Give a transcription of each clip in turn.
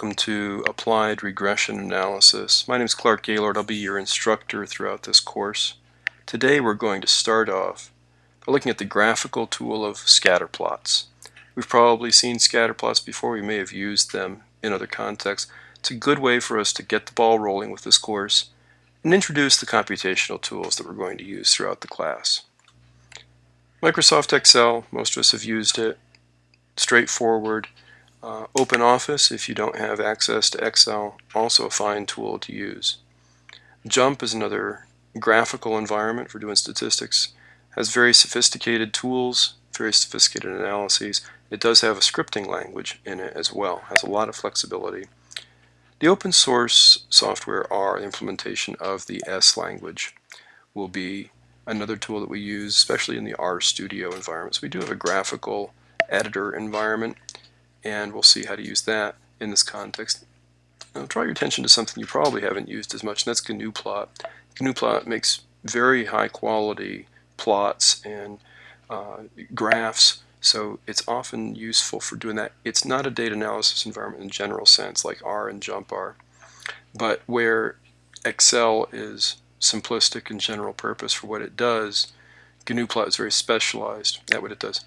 welcome to Applied Regression Analysis. My name is Clark Gaylord. I'll be your instructor throughout this course. Today we're going to start off by looking at the graphical tool of scatter plots. We've probably seen scatter plots before. We may have used them in other contexts. It's a good way for us to get the ball rolling with this course and introduce the computational tools that we're going to use throughout the class. Microsoft Excel, most of us have used it. Straightforward. Uh, OpenOffice, if you don't have access to Excel, also a fine tool to use. JMP is another graphical environment for doing statistics. Has very sophisticated tools, very sophisticated analyses. It does have a scripting language in it as well, has a lot of flexibility. The open source software R, implementation of the S language, will be another tool that we use, especially in the RStudio environments. We do have a graphical editor environment and we'll see how to use that in this context. Now draw your attention to something you probably haven't used as much, and that's GNUplot. GNUplot makes very high quality plots and uh, graphs, so it's often useful for doing that. It's not a data analysis environment in general sense like R and JMP are, but where Excel is simplistic and general purpose for what it does, GNUplot is very specialized at what it does.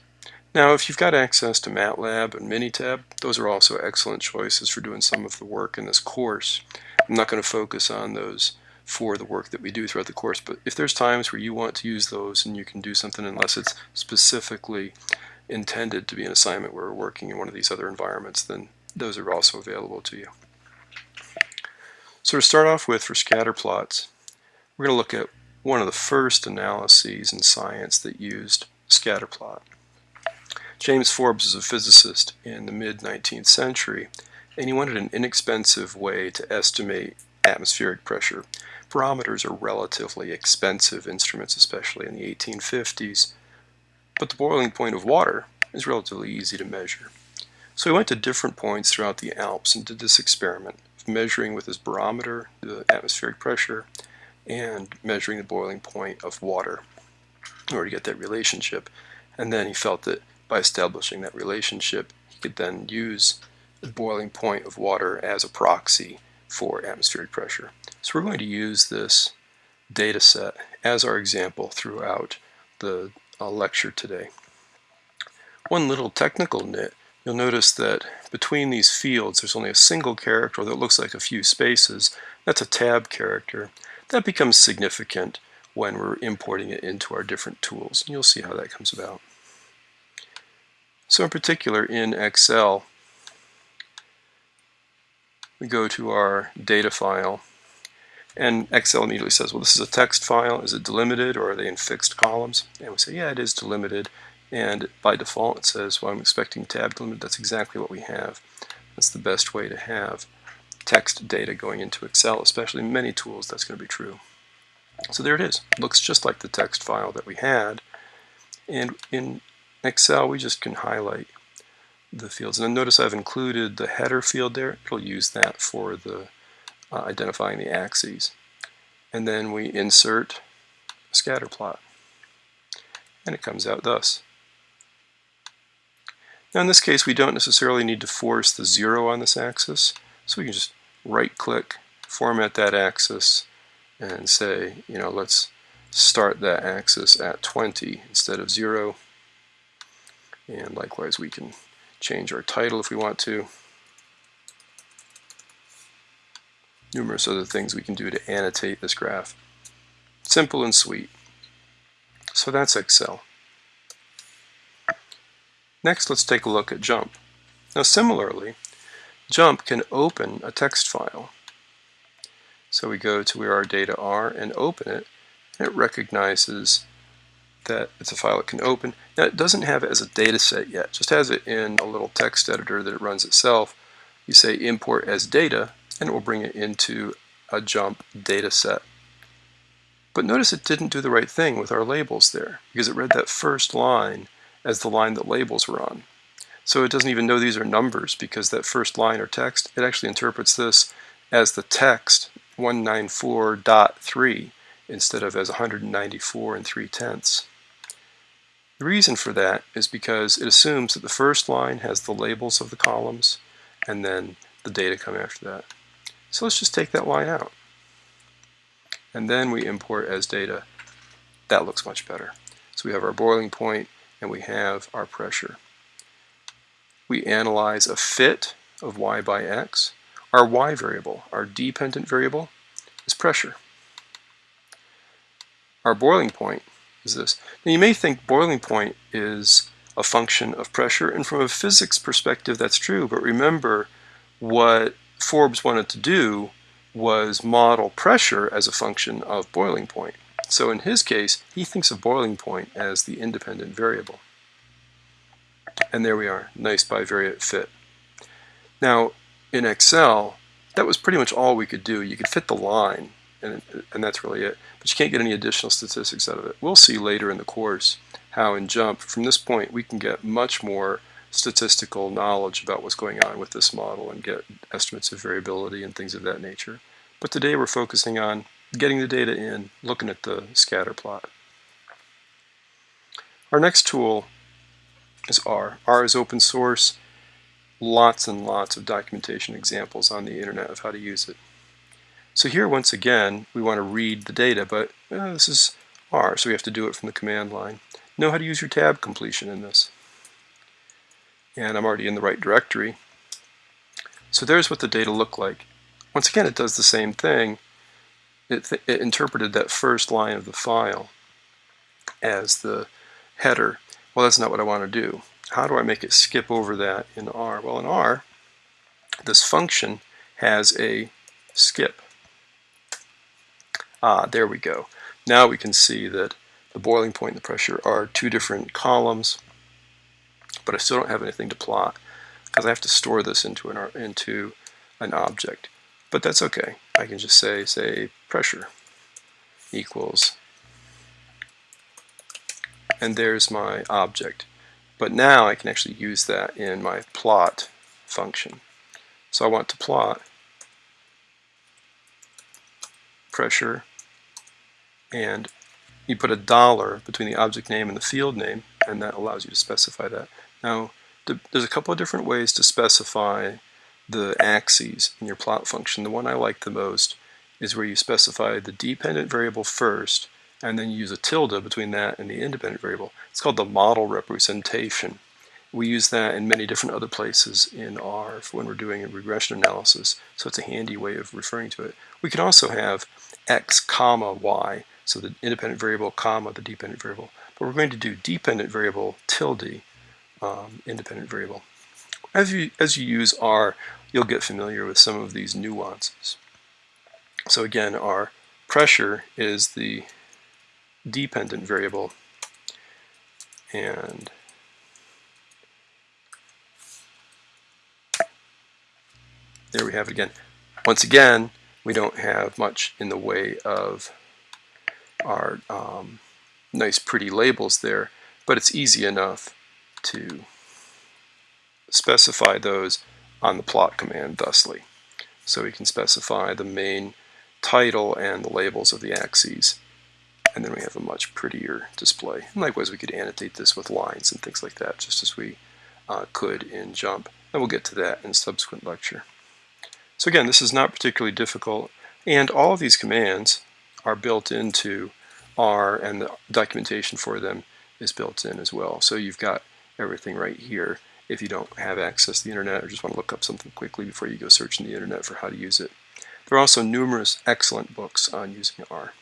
Now, if you've got access to MATLAB and Minitab, those are also excellent choices for doing some of the work in this course. I'm not going to focus on those for the work that we do throughout the course, but if there's times where you want to use those and you can do something unless it's specifically intended to be an assignment where we're working in one of these other environments, then those are also available to you. So to start off with for scatter plots, we're going to look at one of the first analyses in science that used scatter plot. James Forbes was a physicist in the mid-19th century, and he wanted an inexpensive way to estimate atmospheric pressure. Barometers are relatively expensive instruments, especially in the 1850s, but the boiling point of water is relatively easy to measure. So he went to different points throughout the Alps and did this experiment measuring with his barometer the atmospheric pressure and measuring the boiling point of water in order to get that relationship. And then he felt that by establishing that relationship, he could then use the boiling point of water as a proxy for atmospheric pressure. So we're going to use this data set as our example throughout the uh, lecture today. One little technical nit, you'll notice that between these fields there's only a single character that looks like a few spaces. That's a tab character. That becomes significant when we're importing it into our different tools. And you'll see how that comes about. So in particular in Excel, we go to our data file and Excel immediately says, well, this is a text file. Is it delimited or are they in fixed columns? And we say, yeah, it is delimited. And by default, it says, well, I'm expecting tab delimited. That's exactly what we have. That's the best way to have text data going into Excel, especially in many tools, that's going to be true. So there it is. Looks just like the text file that we had. And in Excel, we just can highlight the fields. And then notice I've included the header field there. It'll use that for the uh, identifying the axes. And then we insert a scatter plot. And it comes out thus. Now in this case, we don't necessarily need to force the zero on this axis. So we can just right click, format that axis, and say, you know, let's start that axis at 20 instead of zero. And likewise, we can change our title if we want to. Numerous other things we can do to annotate this graph. Simple and sweet. So that's Excel. Next, let's take a look at JMP. Now similarly, JMP can open a text file. So we go to where our data are and open it, and it recognizes that it's a file it can open. Now it doesn't have it as a data set yet, just has it in a little text editor that it runs itself. You say import as data and it will bring it into a JMP data set. But notice it didn't do the right thing with our labels there because it read that first line as the line that labels were on. So it doesn't even know these are numbers because that first line or text, it actually interprets this as the text 194.3 instead of as 194 and 3 tenths. The reason for that is because it assumes that the first line has the labels of the columns and then the data come after that. So let's just take that line out. And then we import as data. That looks much better. So we have our boiling point and we have our pressure. We analyze a fit of y by x. Our y variable, our dependent variable, is pressure. Our boiling point is this. Now you may think boiling point is a function of pressure, and from a physics perspective that's true, but remember what Forbes wanted to do was model pressure as a function of boiling point. So in his case, he thinks of boiling point as the independent variable. And there we are, nice bivariate fit. Now, in Excel, that was pretty much all we could do. You could fit the line, and, and that's really it. But you can't get any additional statistics out of it. We'll see later in the course how in JMP, from this point, we can get much more statistical knowledge about what's going on with this model and get estimates of variability and things of that nature. But today we're focusing on getting the data in, looking at the scatter plot. Our next tool is R. R is open source. Lots and lots of documentation examples on the internet of how to use it. So here, once again, we want to read the data, but uh, this is R, so we have to do it from the command line. Know how to use your tab completion in this. And I'm already in the right directory. So there's what the data look like. Once again, it does the same thing. It, it interpreted that first line of the file as the header. Well, that's not what I want to do. How do I make it skip over that in R? Well, in R, this function has a skip. Ah, there we go. Now we can see that the boiling point and the pressure are two different columns, but I still don't have anything to plot because I have to store this into an, into an object. But that's okay. I can just say, say, pressure equals, and there's my object. But now I can actually use that in my plot function. So I want to plot pressure and you put a dollar between the object name and the field name and that allows you to specify that. Now there's a couple of different ways to specify the axes in your plot function. The one I like the most is where you specify the dependent variable first and then you use a tilde between that and the independent variable. It's called the model representation. We use that in many different other places in R when we're doing a regression analysis, so it's a handy way of referring to it. We can also have x comma y, so the independent variable comma the dependent variable. But we're going to do dependent variable tilde um, independent variable. As you, as you use R, you'll get familiar with some of these nuances. So again, our pressure is the dependent variable and there we have it again. Once again, we don't have much in the way of our um, nice pretty labels there, but it's easy enough to specify those on the plot command thusly. So we can specify the main title and the labels of the axes and then we have a much prettier display. And likewise we could annotate this with lines and things like that just as we uh, could in JMP and we'll get to that in a subsequent lecture. So again this is not particularly difficult and all of these commands are built into R and the documentation for them is built in as well. So you've got everything right here if you don't have access to the internet or just want to look up something quickly before you go searching the internet for how to use it. There are also numerous excellent books on using R.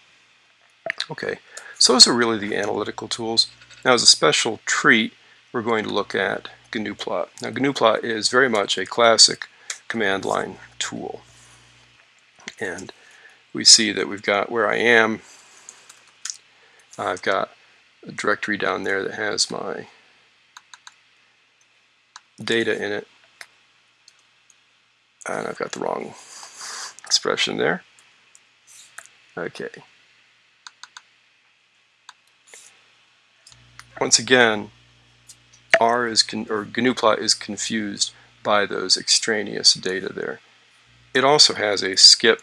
Okay, so those are really the analytical tools. Now as a special treat, we're going to look at GNUplot. Now GNUplot is very much a classic command line tool. And we see that we've got where I am. I've got a directory down there that has my data in it. And I've got the wrong expression there. Okay. Once again, R is or GNUplot is confused by those extraneous data there. It also has a skip.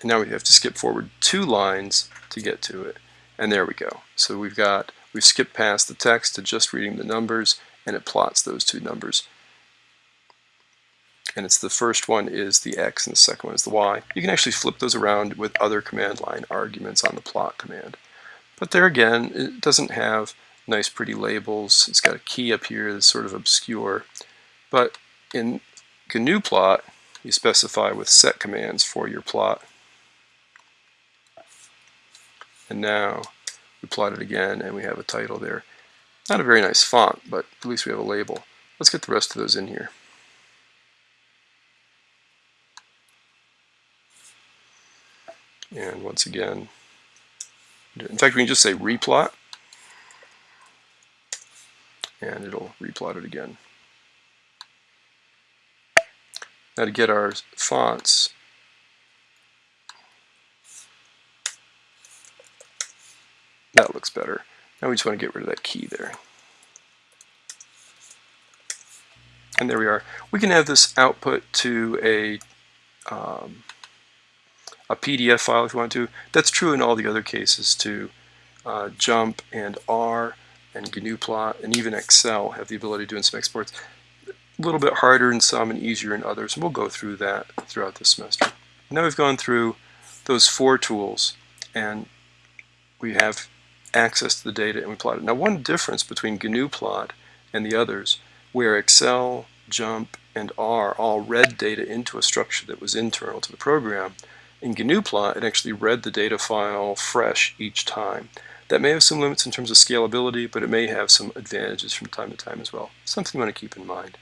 And now we have to skip forward two lines to get to it. And there we go. So we've got, we've skipped past the text to just reading the numbers and it plots those two numbers. and it's the first one is the X and the second one is the Y. You can actually flip those around with other command line arguments on the plot command. But there again, it doesn't have nice pretty labels. It's got a key up here that's sort of obscure. But in GNU plot, you specify with set commands for your plot. And now we plot it again and we have a title there. Not a very nice font, but at least we have a label. Let's get the rest of those in here. And once again, in fact, we can just say replot, and it'll replot it again. Now to get our fonts, that looks better. Now we just want to get rid of that key there. And there we are. We can have this output to a um, a PDF file if you want to. That's true in all the other cases too. Uh, JMP and R and GNUplot and even Excel have the ability to do some exports. A little bit harder in some and easier in others, and we'll go through that throughout the semester. Now we've gone through those four tools, and we have access to the data and we plot it. Now one difference between GNU plot and the others, where Excel, JMP, and R all read data into a structure that was internal to the program, in GNU plot it actually read the data file fresh each time. That may have some limits in terms of scalability, but it may have some advantages from time to time as well. Something you want to keep in mind.